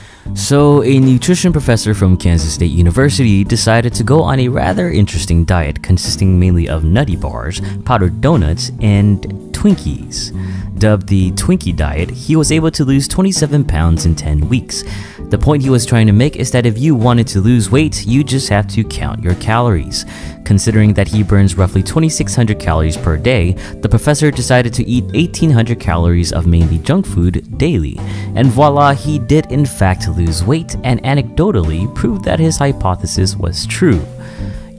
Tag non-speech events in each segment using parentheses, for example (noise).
Mm-hmm. So, a nutrition professor from Kansas State University decided to go on a rather interesting diet consisting mainly of nutty bars, powdered donuts, and Twinkies. Dubbed the Twinkie diet, he was able to lose 27 pounds in 10 weeks. The point he was trying to make is that if you wanted to lose weight, you just have to count your calories. Considering that he burns roughly 2600 calories per day, the professor decided to eat 1800 calories of mainly junk food daily. And voila, he did in fact lose weight and anecdotally proved that his hypothesis was true.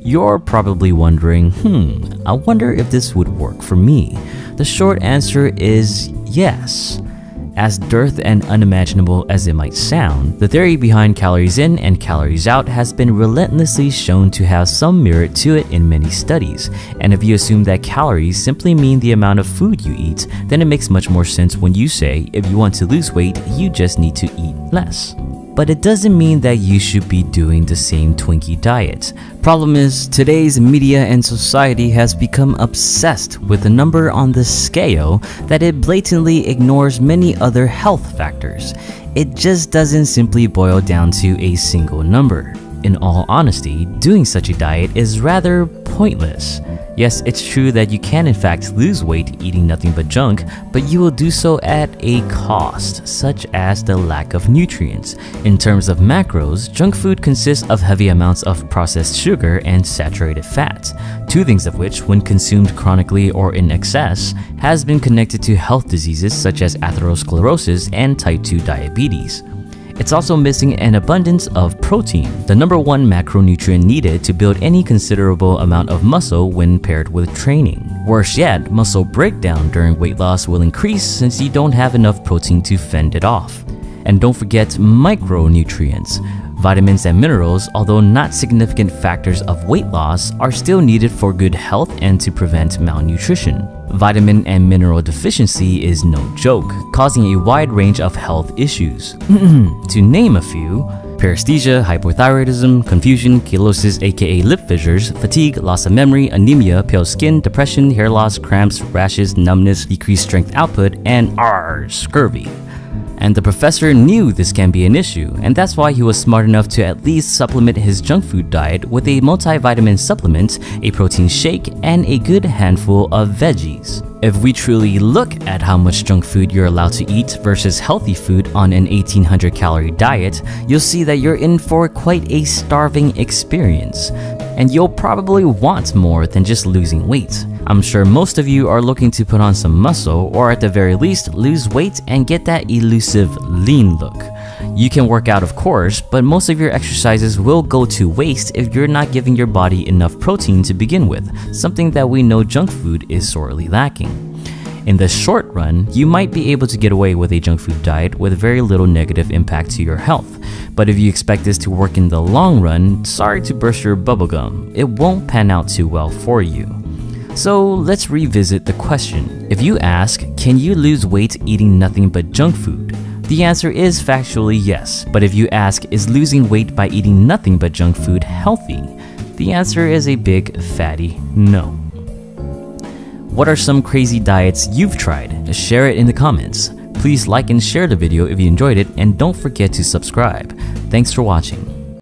You're probably wondering, hmm, I wonder if this would work for me. The short answer is yes. As dearth and unimaginable as it might sound, the theory behind calories in and calories out has been relentlessly shown to have some merit to it in many studies. And if you assume that calories simply mean the amount of food you eat, then it makes much more sense when you say if you want to lose weight, you just need to eat less but it doesn't mean that you should be doing the same Twinkie diet. Problem is, today's media and society has become obsessed with the number on the scale that it blatantly ignores many other health factors. It just doesn't simply boil down to a single number. In all honesty, doing such a diet is rather pointless. Yes, it's true that you can in fact lose weight eating nothing but junk, but you will do so at a cost, such as the lack of nutrients. In terms of macros, junk food consists of heavy amounts of processed sugar and saturated fat, two things of which, when consumed chronically or in excess, has been connected to health diseases such as atherosclerosis and type 2 diabetes. It's also missing an abundance of protein, the number one macronutrient needed to build any considerable amount of muscle when paired with training. Worse yet, muscle breakdown during weight loss will increase since you don't have enough protein to fend it off. And don't forget micronutrients. Vitamins and minerals, although not significant factors of weight loss, are still needed for good health and to prevent malnutrition. Vitamin and mineral deficiency is no joke, causing a wide range of health issues. (clears throat) to name a few, paresthesia, hypothyroidism, confusion, cheilosis aka lip fissures, fatigue, loss of memory, anemia, pale skin, depression, hair loss, cramps, rashes, numbness, decreased strength output, and R, scurvy and the professor knew this can be an issue, and that's why he was smart enough to at least supplement his junk food diet with a multivitamin supplement, a protein shake, and a good handful of veggies. If we truly look at how much junk food you're allowed to eat versus healthy food on an 1800 calorie diet, you'll see that you're in for quite a starving experience. And you'll probably want more than just losing weight. I'm sure most of you are looking to put on some muscle or at the very least lose weight and get that elusive lean look. You can work out of course, but most of your exercises will go to waste if you're not giving your body enough protein to begin with, something that we know junk food is sorely lacking. In the short run, you might be able to get away with a junk food diet with very little negative impact to your health. But if you expect this to work in the long run, sorry to burst your bubblegum, it won't pan out too well for you. So let's revisit the question. If you ask, can you lose weight eating nothing but junk food? The answer is factually yes, but if you ask, is losing weight by eating nothing but junk food healthy? The answer is a big fatty no. What are some crazy diets you've tried? Share it in the comments. Please like and share the video if you enjoyed it, and don't forget to subscribe. Thanks for watching.